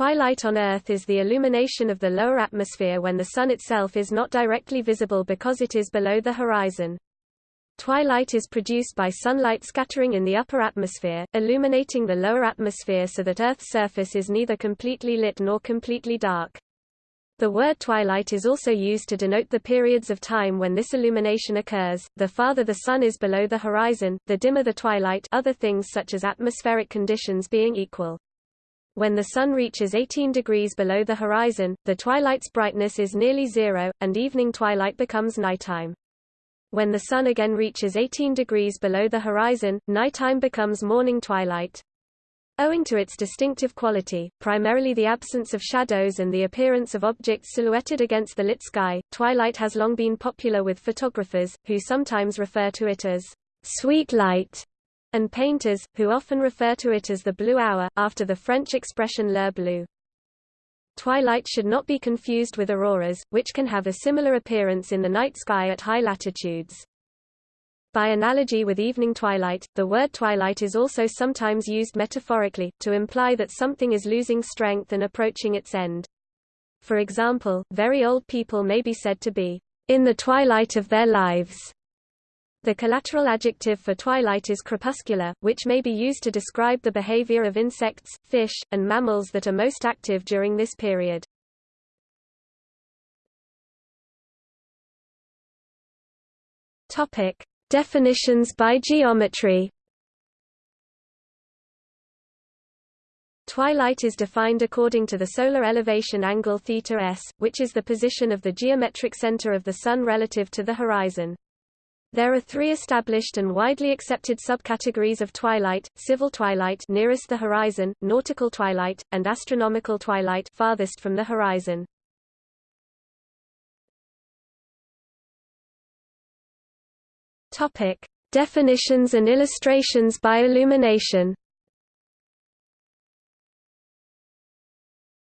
Twilight on Earth is the illumination of the lower atmosphere when the Sun itself is not directly visible because it is below the horizon. Twilight is produced by sunlight scattering in the upper atmosphere, illuminating the lower atmosphere so that Earth's surface is neither completely lit nor completely dark. The word twilight is also used to denote the periods of time when this illumination occurs. The farther the sun is below the horizon, the dimmer the twilight, other things such as atmospheric conditions being equal. When the Sun reaches 18 degrees below the horizon, the twilight's brightness is nearly zero, and evening twilight becomes nighttime. When the Sun again reaches 18 degrees below the horizon, nighttime becomes morning twilight. Owing to its distinctive quality, primarily the absence of shadows and the appearance of objects silhouetted against the lit sky, twilight has long been popular with photographers, who sometimes refer to it as sweet light and painters, who often refer to it as the blue hour, after the French expression l'heure bleue. Twilight should not be confused with auroras, which can have a similar appearance in the night sky at high latitudes. By analogy with evening twilight, the word twilight is also sometimes used metaphorically, to imply that something is losing strength and approaching its end. For example, very old people may be said to be in the twilight of their lives. The collateral adjective for twilight is crepuscular, which may be used to describe the behavior of insects, fish, and mammals that are most active during this period. Topic: Definitions by geometry. Twilight is defined according to the solar elevation angle θ s, which is the position of the geometric center of the Sun relative to the horizon. There are three established and widely accepted subcategories of twilight, civil twilight nearest the horizon, nautical twilight, and astronomical twilight farthest from the horizon. Topic: Definitions and illustrations by illumination.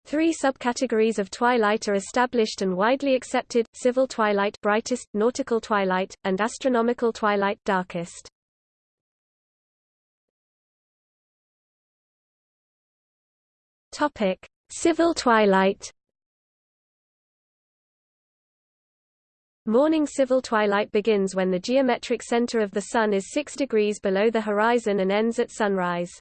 Three subcategories of twilight are established and widely accepted, civil twilight brightest, nautical twilight, and astronomical twilight darkest. Topic: Civil twilight. Morning civil twilight begins when the geometric center of the Sun is 6 degrees below the horizon and ends at sunrise.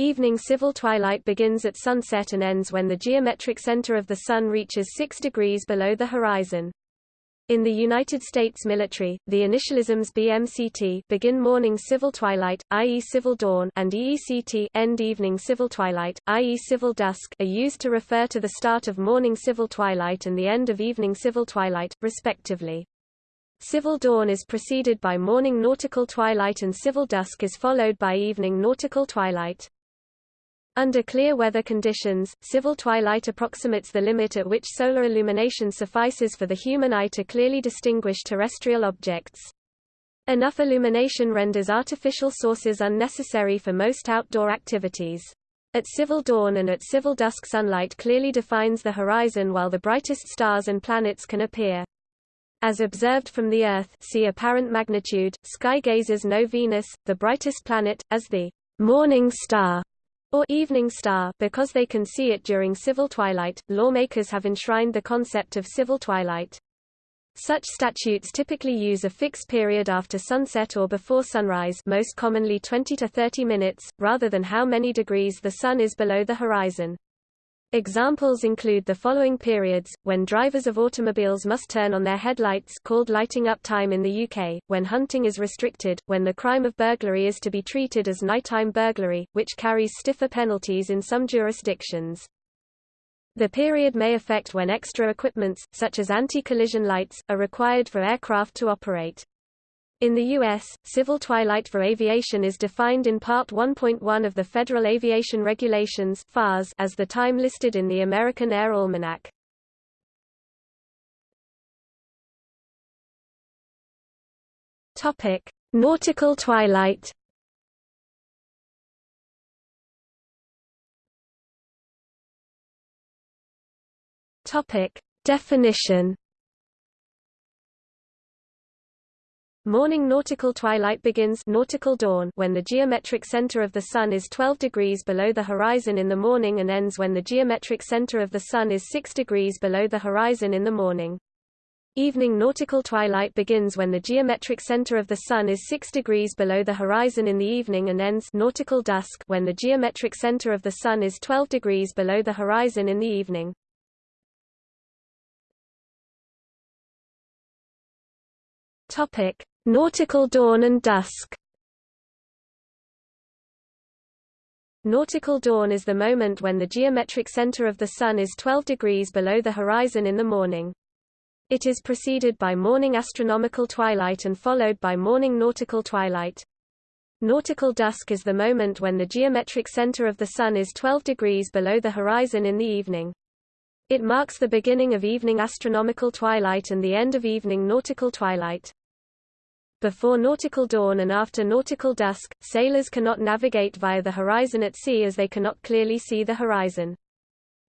Evening civil twilight begins at sunset and ends when the geometric center of the Sun reaches 6 degrees below the horizon. In the United States military, the initialisms BMCT begin morning civil twilight, i.e. civil dawn, and EECT end evening civil twilight, i.e. civil dusk, are used to refer to the start of morning civil twilight and the end of evening civil twilight, respectively. Civil dawn is preceded by morning nautical twilight and civil dusk is followed by evening nautical twilight. Under clear weather conditions, civil twilight approximates the limit at which solar illumination suffices for the human eye to clearly distinguish terrestrial objects. Enough illumination renders artificial sources unnecessary for most outdoor activities. At civil dawn and at civil dusk sunlight clearly defines the horizon while the brightest stars and planets can appear. As observed from the Earth see apparent magnitude, sky gazers know Venus, the brightest planet, as the morning star or evening star because they can see it during civil twilight. Lawmakers have enshrined the concept of civil twilight. Such statutes typically use a fixed period after sunset or before sunrise most commonly 20 to 30 minutes, rather than how many degrees the sun is below the horizon. Examples include the following periods, when drivers of automobiles must turn on their headlights called lighting up time in the UK, when hunting is restricted, when the crime of burglary is to be treated as nighttime burglary, which carries stiffer penalties in some jurisdictions. The period may affect when extra equipments, such as anti-collision lights, are required for aircraft to operate. In the U.S., civil twilight for aviation is defined in Part 1.1 of the Federal Aviation Regulations as the time listed in the American Air Almanac. Nautical twilight Definition Morning nautical twilight begins nautical dawn when the geometric center of the Sun is 12 degrees below the horizon in the morning and ends when the geometric center of the Sun is 6 degrees below the horizon in the morning. Evening nautical twilight begins when the geometric center of the Sun is 6 degrees below the horizon in the evening and ends nautical dusk when the geometric center of the Sun is 12 degrees below the horizon in the evening. Topic: Nautical dawn and dusk. Nautical dawn is the moment when the geometric center of the Sun is 12 degrees below the horizon in the morning. It is preceded by morning astronomical twilight and followed by morning nautical twilight. Nautical dusk is the moment when the geometric center of the Sun is 12 degrees below the horizon in the evening. It marks the beginning of evening astronomical twilight and the end of evening nautical twilight. Before nautical dawn and after nautical dusk, sailors cannot navigate via the horizon at sea as they cannot clearly see the horizon.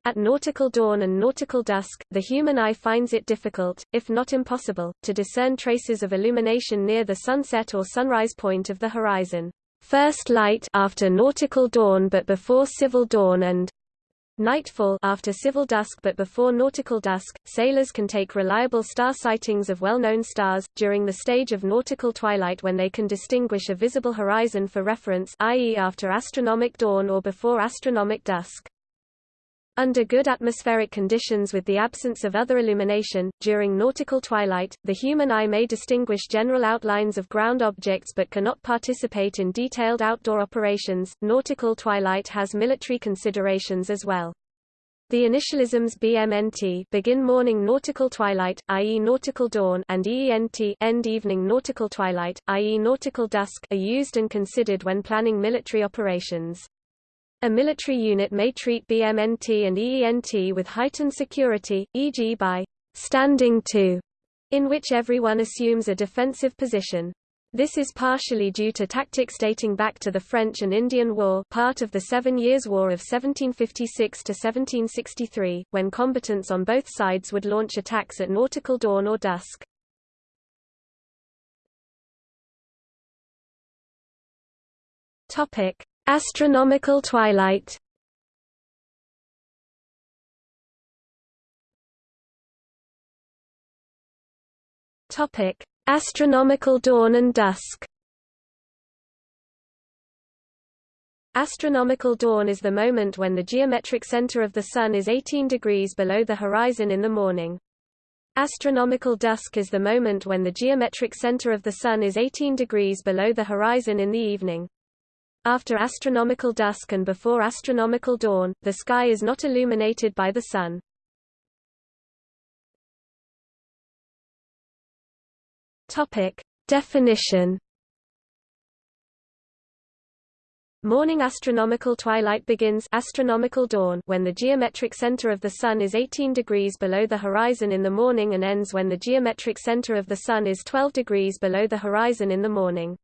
At nautical dawn and nautical dusk, the human eye finds it difficult, if not impossible, to discern traces of illumination near the sunset or sunrise point of the horizon. First light after nautical dawn but before civil dawn and Nightfall after civil dusk but before nautical dusk, sailors can take reliable star sightings of well-known stars, during the stage of nautical twilight when they can distinguish a visible horizon for reference i.e. after astronomic dawn or before astronomic dusk. Under good atmospheric conditions with the absence of other illumination, during nautical twilight, the human eye may distinguish general outlines of ground objects but cannot participate in detailed outdoor operations. Nautical twilight has military considerations as well. The initialisms BMNT begin morning nautical twilight, i.e. nautical dawn and EENT end evening nautical twilight, i.e. nautical dusk are used and considered when planning military operations. A military unit may treat BMNT and EENT with heightened security, e.g. by standing to, in which everyone assumes a defensive position. This is partially due to tactics dating back to the French and Indian War part of the Seven Years' War of 1756–1763, when combatants on both sides would launch attacks at nautical dawn or dusk. Astronomical twilight Topic: Astronomical dawn and dusk Astronomical dawn is the moment when the geometric center of the Sun is 18 degrees below the horizon in the morning. Astronomical dusk is the moment when the geometric center of the Sun is 18 degrees below the horizon in the evening. After astronomical dusk and before astronomical dawn, the sky is not illuminated by the Sun. Topic: Definition. Morning astronomical twilight begins astronomical dawn when the geometric center of the sun is 18 degrees below the horizon in the morning and ends when the geometric center of the sun is 12 degrees below the horizon in the morning.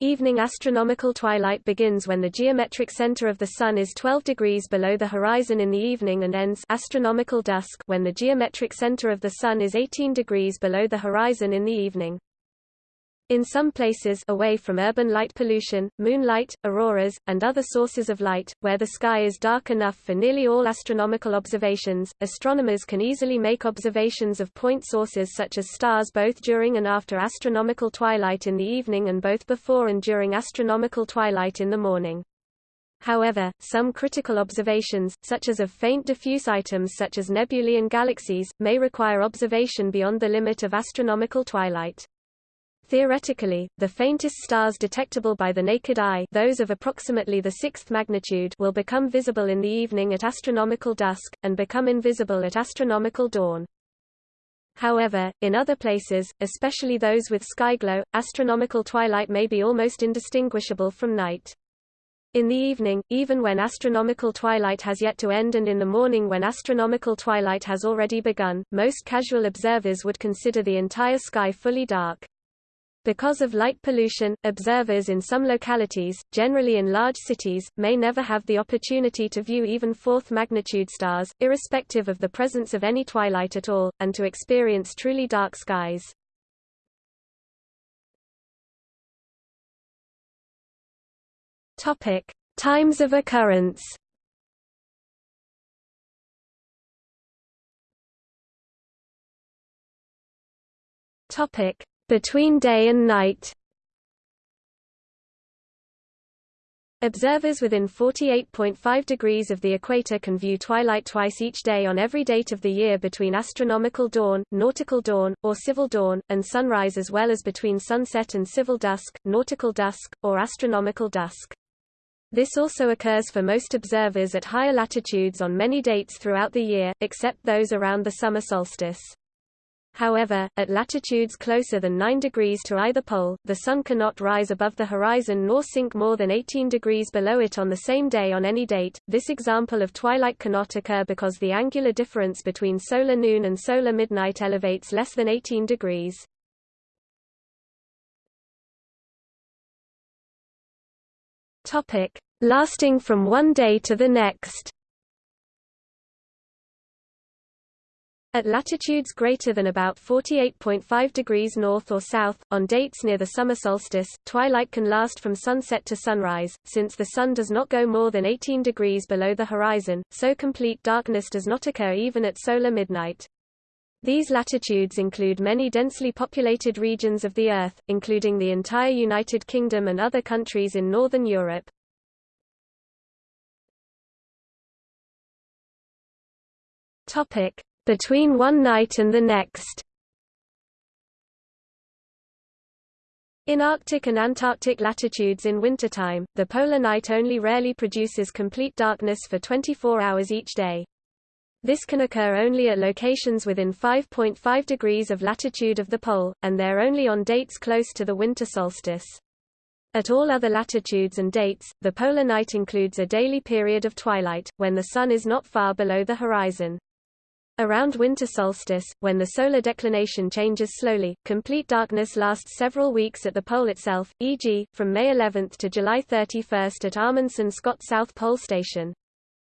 Evening astronomical twilight begins when the geometric center of the Sun is 12 degrees below the horizon in the evening and ends astronomical dusk when the geometric center of the Sun is 18 degrees below the horizon in the evening. In some places away from urban light pollution, moonlight, auroras, and other sources of light, where the sky is dark enough for nearly all astronomical observations, astronomers can easily make observations of point sources such as stars both during and after astronomical twilight in the evening and both before and during astronomical twilight in the morning. However, some critical observations, such as of faint diffuse items such as nebulae and galaxies, may require observation beyond the limit of astronomical twilight. Theoretically, the faintest stars detectable by the naked eye those of approximately the sixth magnitude will become visible in the evening at astronomical dusk, and become invisible at astronomical dawn. However, in other places, especially those with skyglow, astronomical twilight may be almost indistinguishable from night. In the evening, even when astronomical twilight has yet to end and in the morning when astronomical twilight has already begun, most casual observers would consider the entire sky fully dark. Because of light pollution, observers in some localities, generally in large cities, may never have the opportunity to view even fourth magnitude stars, irrespective of the presence of any twilight at all, and to experience truly dark skies. Topic: Times of occurrence. Topic: between day and night. Observers within 48.5 degrees of the equator can view twilight twice each day on every date of the year between astronomical dawn, nautical dawn, or civil dawn, and sunrise as well as between sunset and civil dusk, nautical dusk, or astronomical dusk. This also occurs for most observers at higher latitudes on many dates throughout the year, except those around the summer solstice. However, at latitudes closer than 9 degrees to either pole, the Sun cannot rise above the horizon nor sink more than 18 degrees below it on the same day on any date. This example of twilight cannot occur because the angular difference between solar noon and solar midnight elevates less than 18 degrees. Topic: Lasting from one day to the next. At latitudes greater than about 48.5 degrees north or south, on dates near the summer solstice, twilight can last from sunset to sunrise, since the sun does not go more than 18 degrees below the horizon, so complete darkness does not occur even at solar midnight. These latitudes include many densely populated regions of the Earth, including the entire United Kingdom and other countries in Northern Europe. Topic between one night and the next. In Arctic and Antarctic latitudes in wintertime, the polar night only rarely produces complete darkness for 24 hours each day. This can occur only at locations within 5.5 degrees of latitude of the pole, and they're only on dates close to the winter solstice. At all other latitudes and dates, the polar night includes a daily period of twilight, when the sun is not far below the horizon. Around winter solstice, when the solar declination changes slowly, complete darkness lasts several weeks at the pole itself, e.g., from May 11 to July 31 at Amundsen Scott South Pole Station.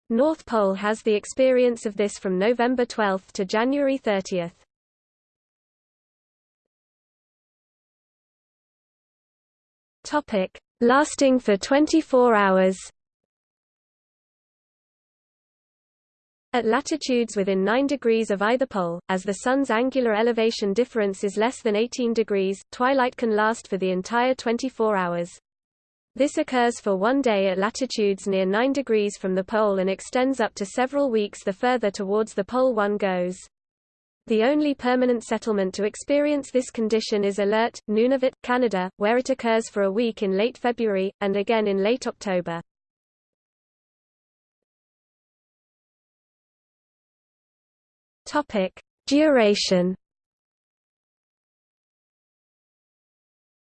North Pole has the experience of this from November 12 to January 30. Topic: Lasting for 24 hours. At latitudes within 9 degrees of either pole, as the Sun's angular elevation difference is less than 18 degrees, twilight can last for the entire 24 hours. This occurs for one day at latitudes near 9 degrees from the pole and extends up to several weeks the further towards the pole one goes. The only permanent settlement to experience this condition is Alert, Nunavut, Canada, where it occurs for a week in late February, and again in late October. Topic: Duration.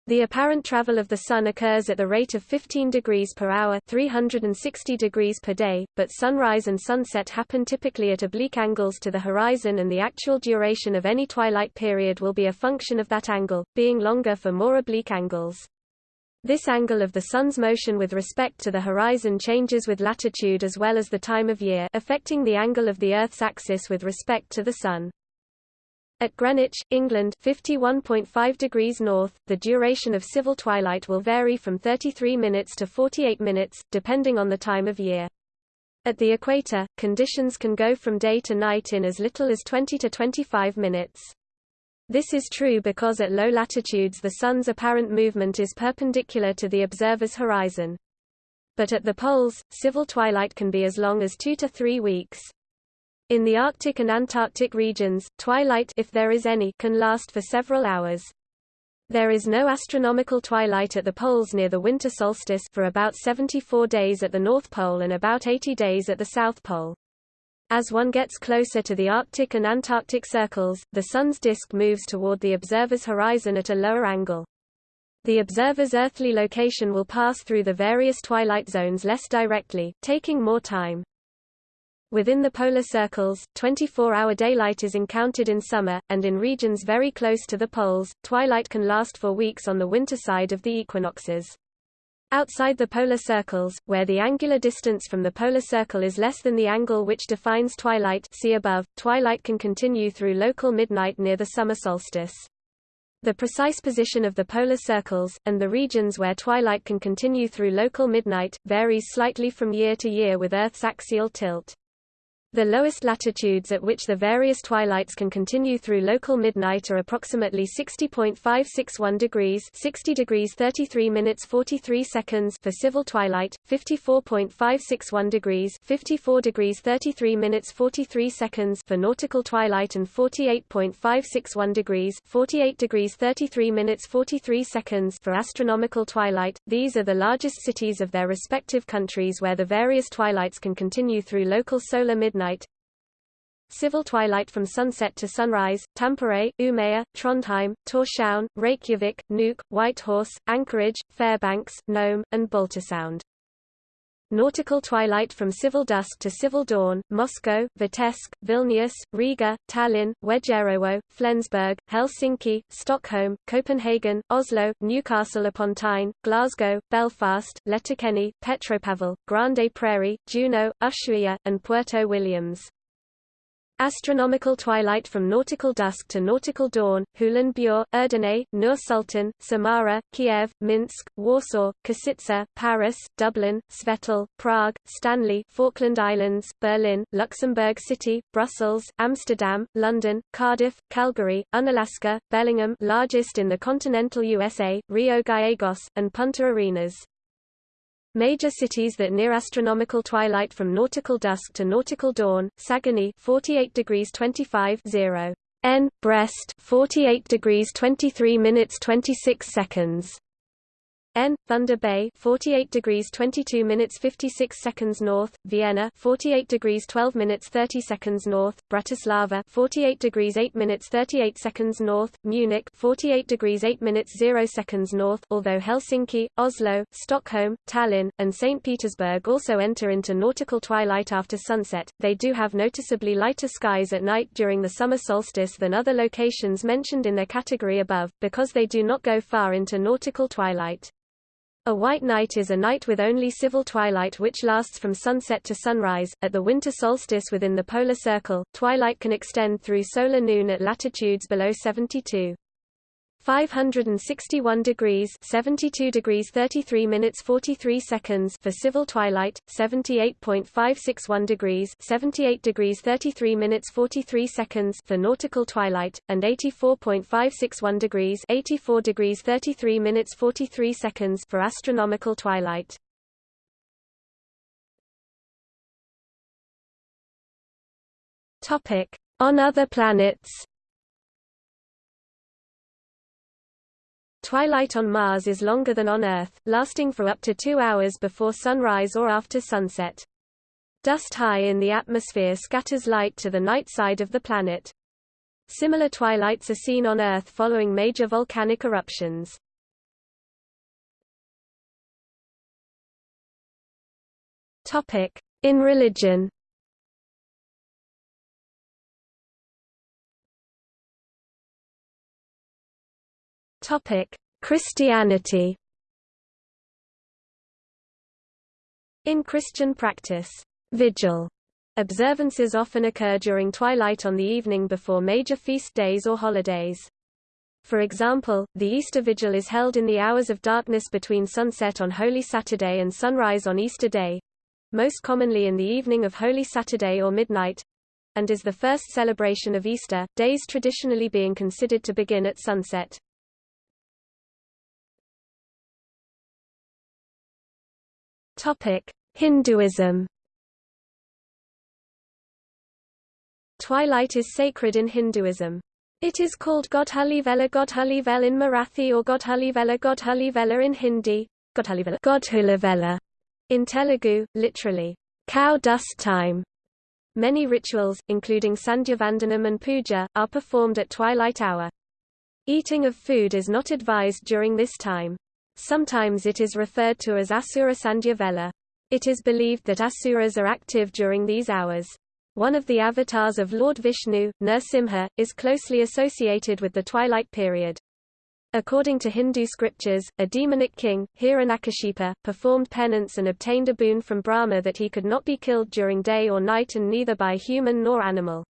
The apparent travel of the Sun occurs at the rate of 15 degrees per hour 360 degrees per day, but sunrise and sunset happen typically at oblique angles to the horizon and the actual duration of any twilight period will be a function of that angle, being longer for more oblique angles. This angle of the Sun's motion with respect to the horizon changes with latitude as well as the time of year affecting the angle of the Earth's axis with respect to the Sun. At Greenwich, England 51.5 degrees north, the duration of civil twilight will vary from 33 minutes to 48 minutes, depending on the time of year. At the equator, conditions can go from day to night in as little as 20 to 25 minutes. This is true because at low latitudes the Sun's apparent movement is perpendicular to the observer's horizon. But at the poles, civil twilight can be as long as two to three weeks. In the Arctic and Antarctic regions, twilight if there is any, can last for several hours. There is no astronomical twilight at the poles near the winter solstice for about 74 days at the North Pole and about 80 days at the South Pole. As one gets closer to the Arctic and Antarctic circles, the Sun's disk moves toward the observer's horizon at a lower angle. The observer's earthly location will pass through the various twilight zones less directly, taking more time. Within the polar circles, 24-hour daylight is encountered in summer, and in regions very close to the poles, twilight can last for weeks on the winter side of the equinoxes. Outside the polar circles, where the angular distance from the polar circle is less than the angle which defines twilight see above, twilight can continue through local midnight near the summer solstice. The precise position of the polar circles, and the regions where twilight can continue through local midnight, varies slightly from year to year with Earth's axial tilt. The lowest latitudes at which the various twilights can continue through local midnight are approximately 60.561 degrees 60 degrees 33 minutes 43 seconds for civil twilight, 54.561 degrees 54 degrees 33 minutes 43 seconds for nautical twilight and 48.561 degrees 48 degrees 33 minutes 43 seconds for astronomical twilight. These are the largest cities of their respective countries where the various twilights can continue through local solar midnight Civil twilight from sunset to sunrise, Tampere, Umeå, Trondheim, Tórshavn, Reykjavik, Nuuk, Whitehorse, Anchorage, Fairbanks, Nome, and Baltasound. Nautical twilight from civil dusk to civil dawn, Moscow, Vitebsk, Vilnius, Riga, Tallinn, Wejherowo, Flensburg, Helsinki, Stockholm, Copenhagen, Oslo, Newcastle upon Tyne, Glasgow, Belfast, Letterkenny, Petropavl, Grande Prairie, Juneau, Ushuaia, and Puerto Williams. Astronomical twilight from nautical dusk to nautical dawn, Hulunbuir, Erdene, Nur Sultan, Samara, Kiev, Minsk, Warsaw, Košice, Paris, Dublin, Svetal, Prague, Stanley, Falkland Islands, Berlin, Luxembourg City, Brussels, Amsterdam, London, Cardiff, Calgary, Unalaska, Bellingham largest in the continental USA, Rio Gallegos, and Punta Arenas. Major cities that near astronomical twilight from nautical dusk to nautical dawn: Saguenay 48 degrees 25 0 N Brest 48 degrees 23 minutes 26 seconds N. Thunder Bay 48 degrees 22 minutes 56 seconds north, Vienna 48 degrees 12 minutes 30 seconds north, Bratislava 48 degrees 8 minutes 38 seconds north, Munich 48 degrees 8 minutes 0 seconds north although Helsinki, Oslo, Stockholm, Tallinn, and St. Petersburg also enter into nautical twilight after sunset, they do have noticeably lighter skies at night during the summer solstice than other locations mentioned in their category above, because they do not go far into nautical twilight. A white night is a night with only civil twilight which lasts from sunset to sunrise. At the winter solstice within the polar circle, twilight can extend through solar noon at latitudes below 72. 561 degrees 72 degrees 33 minutes 43 seconds for civil twilight 78.561 degrees 78 degrees 33 minutes 43 seconds for nautical twilight and 84.561 degrees 84 degrees 33 minutes 43 seconds for astronomical twilight. Topic on other planets Twilight on Mars is longer than on Earth, lasting for up to two hours before sunrise or after sunset. Dust high in the atmosphere scatters light to the night side of the planet. Similar twilights are seen on Earth following major volcanic eruptions. In religion Topic: Christianity. In Christian practice, vigil observances often occur during twilight on the evening before major feast days or holidays. For example, the Easter Vigil is held in the hours of darkness between sunset on Holy Saturday and sunrise on Easter Day most commonly in the evening of Holy Saturday or midnight and is the first celebration of Easter, days traditionally being considered to begin at sunset. Hinduism. Twilight is sacred in Hinduism. It is called Godhalivela Godhalivela in Marathi or Godhalivela Godhalivela in Hindi, Godhalivela Godhulavela in Telugu, literally, cow dust time. Many rituals, including Sandhyavandanam and puja, are performed at twilight hour. Eating of food is not advised during this time. Sometimes it is referred to as Asura Sandhyavela. It is believed that Asuras are active during these hours. One of the avatars of Lord Vishnu, Nrsimha, is closely associated with the twilight period. According to Hindu scriptures, a demonic king, Hiranyakashipu, performed penance and obtained a boon from Brahma that he could not be killed during day or night and neither by human nor animal.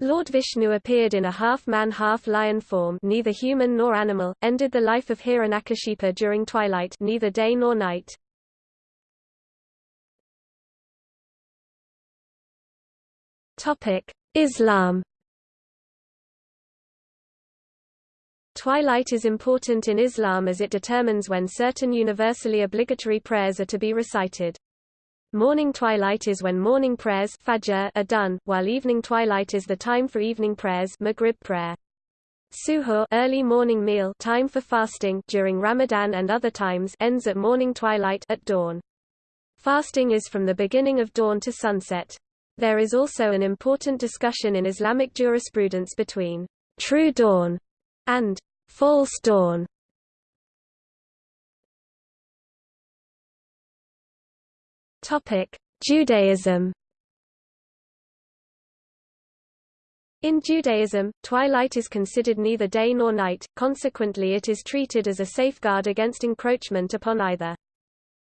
Lord Vishnu appeared in a half-man half-lion form neither human nor animal, ended the life of Hiranyakashipu during twilight neither day nor night. Islam Twilight is important in Islam as it determines when certain universally obligatory prayers are to be recited. Morning twilight is when morning prayers fajr are done, while evening twilight is the time for evening prayers maghrib prayer. Suhoor early morning meal time for fasting during Ramadan and other times ends at morning twilight at dawn. Fasting is from the beginning of dawn to sunset. There is also an important discussion in Islamic jurisprudence between true dawn and false dawn. Topic: Judaism. In Judaism, twilight is considered neither day nor night, consequently it is treated as a safeguard against encroachment upon either.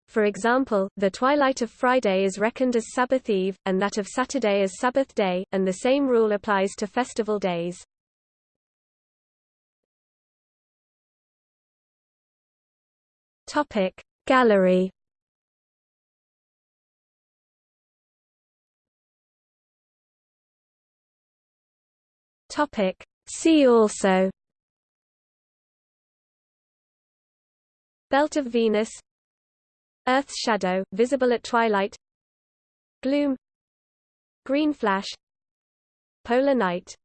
For example, the twilight of Friday is reckoned as Sabbath Eve, and that of Saturday as Sabbath Day, and the same rule applies to festival days. Gallery Topic. See also. Belt of Venus. Earth's shadow, visible at twilight. Gloom. Green flash. Polar night